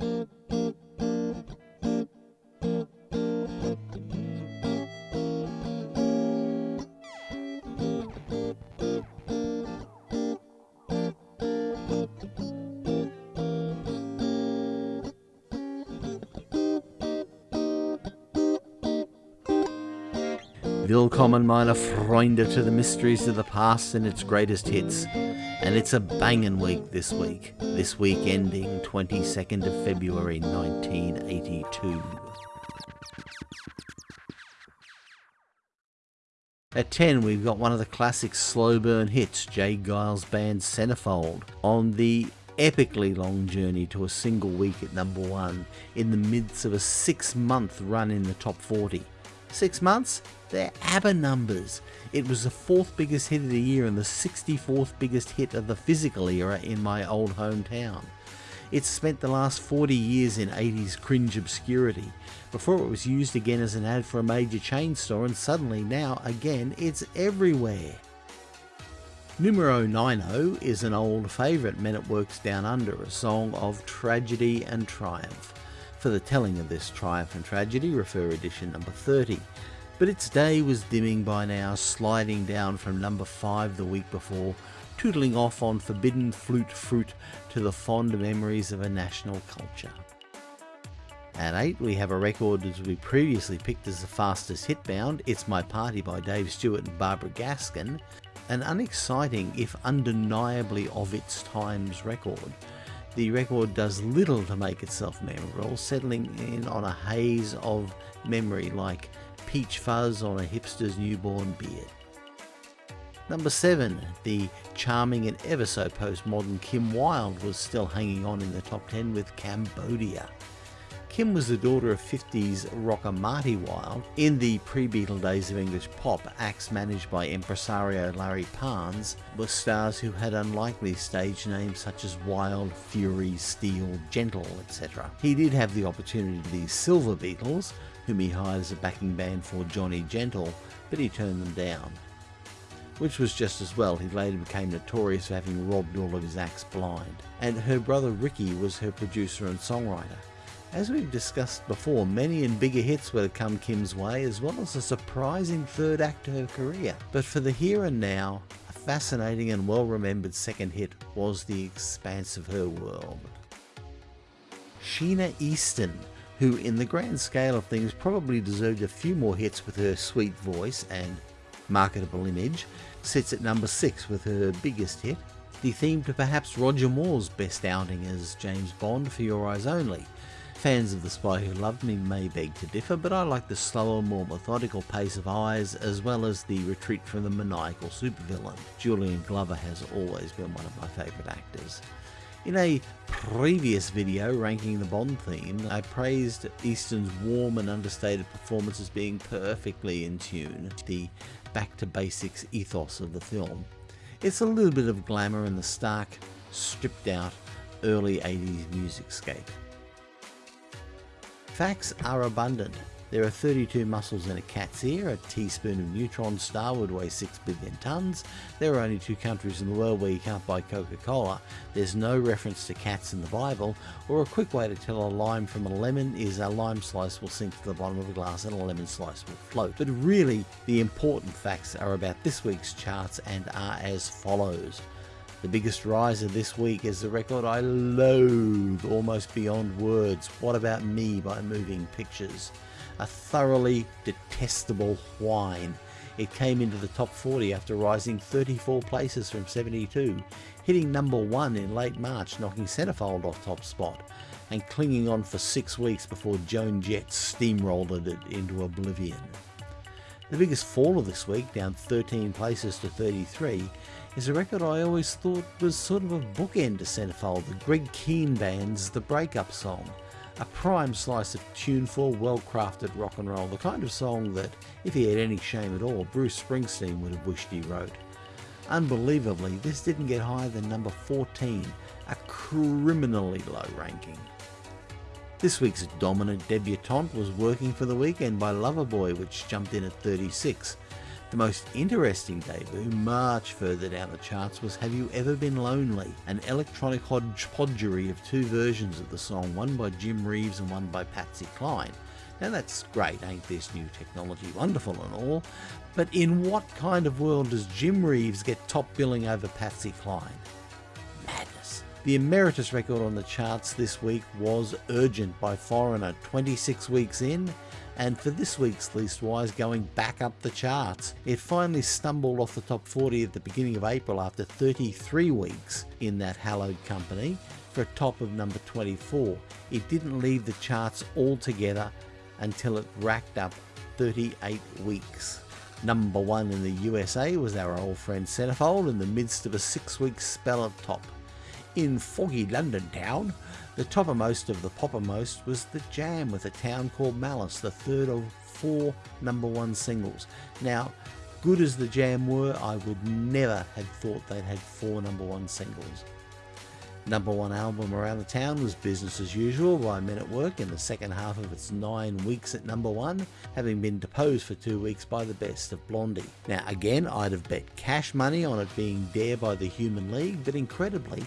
Mm-hmm. Willkommen meine Freunde to the mysteries of the past and its greatest hits. And it's a bangin' week this week. This week ending 22nd of February 1982. At 10, we've got one of the classic slow burn hits, J. Geils Band's Centerfold, on the epically long journey to a single week at number one in the midst of a six month run in the top 40 six months, they're ABBA numbers. It was the fourth biggest hit of the year and the 64th biggest hit of the physical era in my old hometown. It's spent the last 40 years in 80s cringe obscurity, before it was used again as an ad for a major chain store and suddenly now again it's everywhere. Numero 90 is an old favourite Men at Work's Down Under, a song of tragedy and triumph. For the telling of this triumph and tragedy, refer edition number 30. But its day was dimming by now, sliding down from number 5 the week before, tootling off on forbidden flute fruit to the fond memories of a national culture. At 8 we have a record as we previously picked as the fastest hit bound, It's My Party by Dave Stewart and Barbara Gaskin, an unexciting if undeniably of its times record the record does little to make itself memorable, settling in on a haze of memory like peach fuzz on a hipster's newborn beard. Number 7, the charming and ever so postmodern Kim Wilde was still hanging on in the top 10 with Cambodia. Kim was the daughter of 50s rocker Marty Wilde. In the pre-Beatle days of English pop, acts managed by impresario Larry Parnes were stars who had unlikely stage names such as Wilde, Fury, Steele, Gentle, etc. He did have the opportunity to be Silver Beatles, whom he hired as a backing band for Johnny Gentle, but he turned them down. Which was just as well, he later became notorious for having robbed all of his acts blind. And her brother Ricky was her producer and songwriter. As we've discussed before, many and bigger hits would have come Kim's way, as well as a surprising third act to her career. But for the here and now, a fascinating and well remembered second hit was the expanse of her world. Sheena Easton, who in the grand scale of things probably deserved a few more hits with her sweet voice and marketable image, sits at number 6 with her biggest hit, the theme to perhaps Roger Moore's best outing as James Bond for Your Eyes Only, Fans of The Spy Who Loved Me may beg to differ, but I like the slower, more methodical pace of Eyes, as well as the retreat from the maniacal supervillain. Julian Glover has always been one of my favourite actors. In a previous video ranking the Bond theme, I praised Easton's warm and understated performance as being perfectly in tune with the back to basics ethos of the film. It's a little bit of glamour in the stark, stripped out, early 80s musicscape. Facts are abundant. There are 32 muscles in a cat's ear, a teaspoon of neutron star would weigh 6 billion tonnes, there are only two countries in the world where you can't buy Coca-Cola, there's no reference to cats in the Bible, or a quick way to tell a lime from a lemon is a lime slice will sink to the bottom of a glass and a lemon slice will float. But really, the important facts are about this week's charts and are as follows. The biggest riser this week is the record I loathe almost beyond words, What About Me by Moving Pictures. A thoroughly detestable whine. It came into the top 40 after rising 34 places from 72, hitting number 1 in late March, knocking Centerfold off top spot, and clinging on for 6 weeks before Joan Jett steamrolled it into oblivion. The biggest fall of this week, down 13 places to 33, is a record I always thought was sort of a bookend to Centerfold, the Greg Kihn Band's The Breakup Song. A prime slice of tuneful, well-crafted rock and roll, the kind of song that, if he had any shame at all, Bruce Springsteen would have wished he wrote. Unbelievably, this didn't get higher than number 14, a criminally low ranking. This week's dominant debutante was Working for the Weekend by Loverboy, which jumped in at 36. The most interesting debut, much further down the charts, was Have You Ever Been Lonely, an electronic hodgepodgery of two versions of the song, one by Jim Reeves and one by Patsy Cline. Now that's great, ain't this new technology wonderful and all, but in what kind of world does Jim Reeves get top billing over Patsy Cline? Madness. The emeritus record on the charts this week was Urgent by Foreigner, 26 weeks in, and for this week's Leastwise going back up the charts. It finally stumbled off the top 40 at the beginning of April after 33 weeks in that hallowed company for a top of number 24. It didn't leave the charts altogether until it racked up 38 weeks. Number one in the USA was our old friend Centerfold in the midst of a six week spell at top. In foggy London town, the toppermost of the poppermost was The Jam with a town called Malice, the third of four number one singles. Now, good as The Jam were, I would never have thought they'd had four number one singles. Number one album around the town was Business as Usual by Men at Work in the second half of its nine weeks at number one, having been deposed for two weeks by the best of Blondie. Now, again, I'd have bet cash money on it being Dare by the Human League, but incredibly,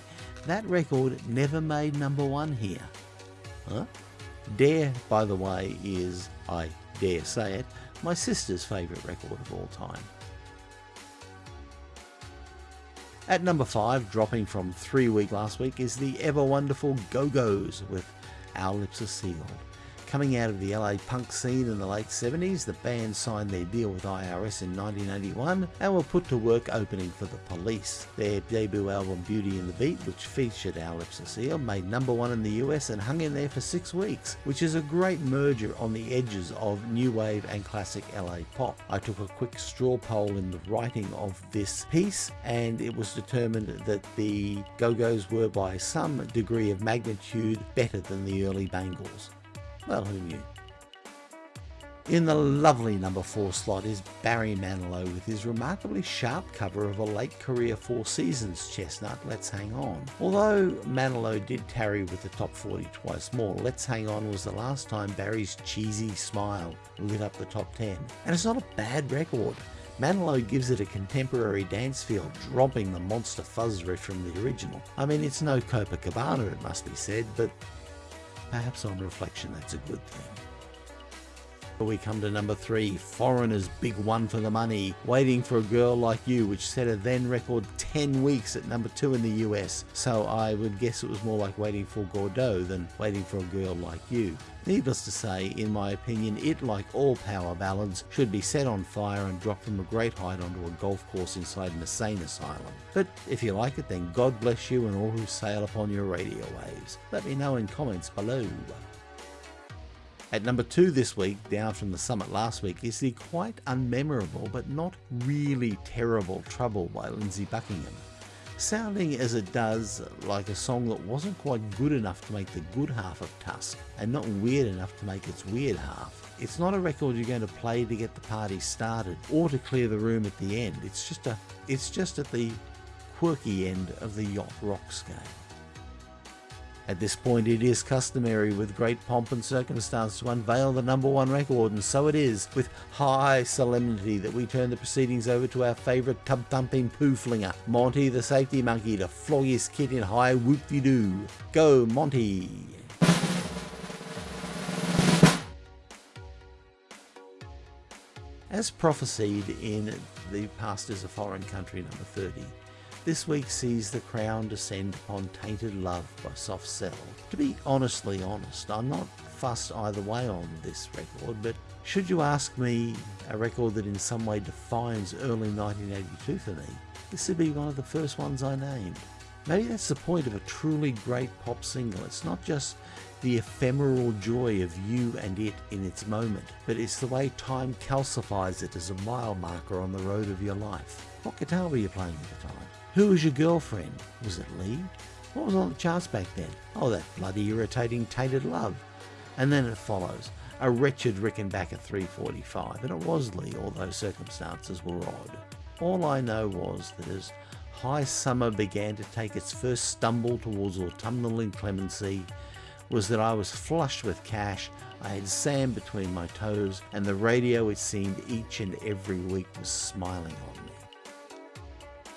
that record never made number one here. Huh? Dare, by the way, is, I dare say it, my sister's favourite record of all time. At number 5, dropping from 3 week last week, is the ever wonderful Go-Go's with Our Lips Are Sealed. Coming out of the LA punk scene in the late 70s, the band signed their deal with IRS in 1981 and were put to work opening for the police. Their debut album Beauty and the Beat, which featured Are Sealed, made number one in the US and hung in there for six weeks, which is a great merger on the edges of new wave and classic LA pop. I took a quick straw poll in the writing of this piece and it was determined that the Go-Go's were by some degree of magnitude better than the early Bangles. Well, who knew? In the lovely number 4 slot is Barry Manilow with his remarkably sharp cover of a late career Four Seasons chestnut, Let's Hang On. Although Manilow did tarry with the top 40 twice more, Let's Hang On was the last time Barry's cheesy smile lit up the top 10. And it's not a bad record. Manilow gives it a contemporary dance feel, dropping the monster fuzz riff from the original. I mean, it's no Copacabana, it must be said, but Perhaps on reflection that's a good thing. We come to number three, Foreigner's Big One for the Money, Waiting for a Girl Like You, which set a then record 10 weeks at number two in the US. So I would guess it was more like Waiting for Godot than Waiting for a Girl Like You. Needless to say, in my opinion, it, like all power ballads, should be set on fire and dropped from a great height onto a golf course inside an insane asylum. But if you like it, then God bless you and all who sail upon your radio waves. Let me know in comments below. At number two this week, down from the summit last week, is the quite unmemorable but not really terrible Trouble by Lindsey Buckingham. Sounding as it does like a song that wasn't quite good enough to make the good half of Tusk, and not weird enough to make its weird half. It's not a record you're going to play to get the party started or to clear the room at the end. It's just a it's just at the quirky end of the yacht rock scale. At this point, it is customary with great pomp and circumstance to unveil the number one record, and so it is with high solemnity that we turn the proceedings over to our favourite tub thumping poo flinger, Monty the safety monkey, to flog his kit in high whoop de doo. Go, Monty! As prophesied in The Past is a Foreign Country number 30, this week sees the crown descend upon Tainted Love by Soft Cell. To be honestly honest, I'm not fussed either way on this record, but should you ask me a record that in some way defines early 1982 for me, this would be one of the first ones I named. Maybe that's the point of a truly great pop single. It's not just the ephemeral joy of you and it in its moment, but it's the way time calcifies it as a mile marker on the road of your life. What guitar were you playing at the time? Who was your girlfriend? Was it Lee? What was on the charts back then? Oh, that bloody irritating tainted love. And then it follows. A wretched Rickenbacker at 345, and it was Lee, although circumstances were odd. All I know was that as high summer began to take its first stumble towards autumnal inclemency, was that I was flush with cash, I had sand between my toes, and the radio it seemed each and every week was smiling on me.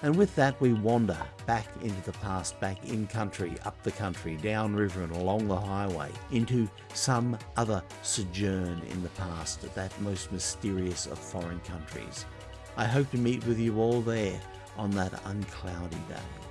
And with that, we wander back into the past, back in country, up the country, down river, and along the highway, into some other sojourn in the past, that most mysterious of foreign countries. I hope to meet with you all there on that uncloudy day.